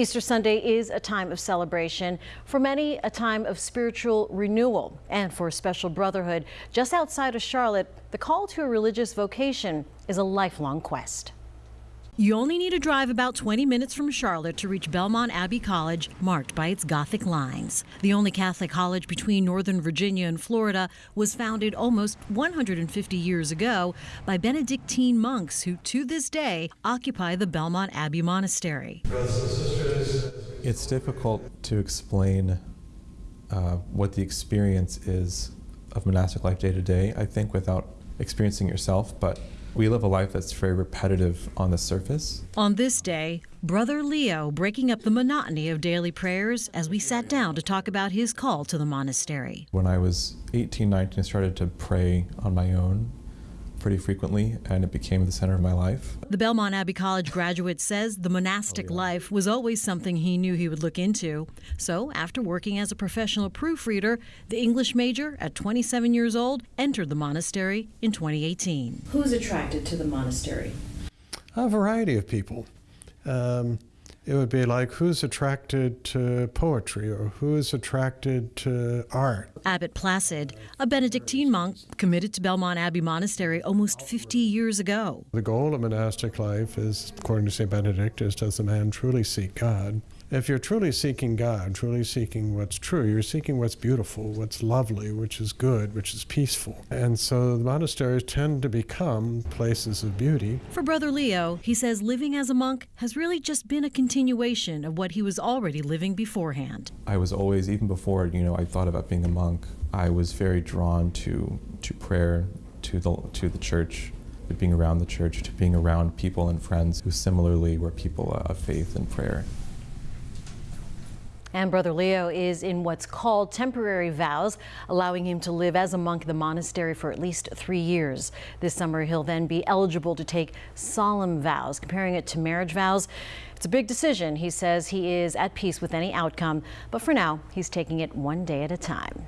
Easter Sunday is a time of celebration, for many a time of spiritual renewal, and for a Special Brotherhood just outside of Charlotte, the call to a religious vocation is a lifelong quest. You only need to drive about 20 minutes from Charlotte to reach Belmont Abbey College, marked by its Gothic lines. The only Catholic college between Northern Virginia and Florida was founded almost 150 years ago by Benedictine monks who, to this day, occupy the Belmont Abbey Monastery. It's difficult to explain uh, what the experience is of monastic life day to day, I think, without experiencing yourself, but we live a life that's very repetitive on the surface. On this day, Brother Leo breaking up the monotony of daily prayers as we sat down to talk about his call to the monastery. When I was 18, 19, I started to pray on my own pretty frequently, and it became the center of my life. The Belmont Abbey College graduate says the monastic oh, yeah. life was always something he knew he would look into. So, after working as a professional proofreader, the English major, at 27 years old, entered the monastery in 2018. Who's attracted to the monastery? A variety of people. Um, it would be like who's attracted to poetry or who is attracted to art. Abbot Placid, a Benedictine monk committed to Belmont Abbey Monastery almost 50 years ago. The goal of monastic life is, according to St. Benedict, is does a man truly seek God? If you're truly seeking God, truly seeking what's true, you're seeking what's beautiful, what's lovely, which is good, which is peaceful. And so the monasteries tend to become places of beauty. For Brother Leo, he says living as a monk has really just been a continuation of what he was already living beforehand. I was always, even before, you know, I thought about being a monk, I was very drawn to, to prayer, to the, to the church, to being around the church, to being around people and friends who similarly were people of faith and prayer. And Brother Leo is in what's called temporary vows, allowing him to live as a monk in the monastery for at least three years. This summer, he'll then be eligible to take solemn vows, comparing it to marriage vows. It's a big decision. He says he is at peace with any outcome, but for now, he's taking it one day at a time.